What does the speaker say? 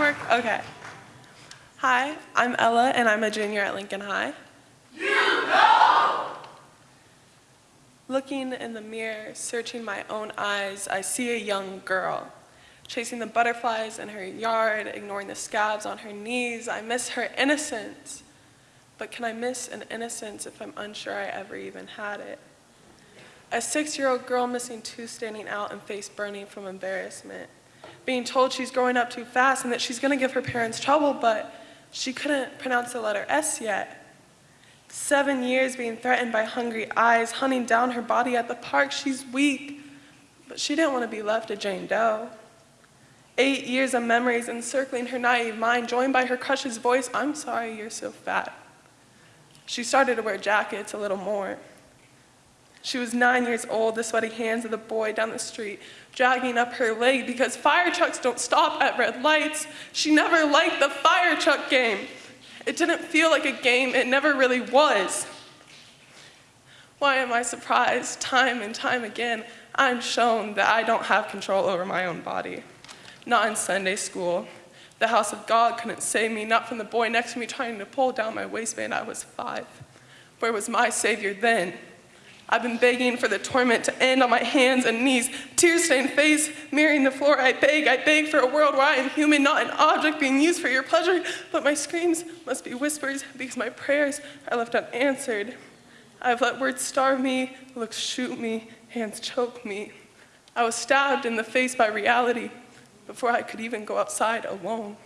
homework? Okay. Hi, I'm Ella, and I'm a junior at Lincoln High. You know! Looking in the mirror, searching my own eyes, I see a young girl. Chasing the butterflies in her yard, ignoring the scabs on her knees, I miss her innocence. But can I miss an innocence if I'm unsure I ever even had it? A six-year-old girl missing tooth standing out and face burning from embarrassment. Being told she's growing up too fast and that she's gonna give her parents trouble, but she couldn't pronounce the letter S yet. Seven years being threatened by hungry eyes, hunting down her body at the park. She's weak, but she didn't want to be left a Jane Doe. Eight years of memories encircling her naive mind, joined by her crush's voice, I'm sorry you're so fat. She started to wear jackets a little more. She was nine years old, the sweaty hands of the boy down the street, dragging up her leg because fire trucks don't stop at red lights. She never liked the fire truck game. It didn't feel like a game, it never really was. Why am I surprised time and time again I'm shown that I don't have control over my own body? Not in Sunday school. The house of God couldn't save me, not from the boy next to me trying to pull down my waistband. I was five. Where was my Savior then? I've been begging for the torment to end on my hands and knees, tear-stained face, mirroring the floor. I beg, I beg for a world where I am human, not an object being used for your pleasure, but my screams must be whispers because my prayers are left unanswered. I've let words starve me, looks shoot me, hands choke me. I was stabbed in the face by reality before I could even go outside alone.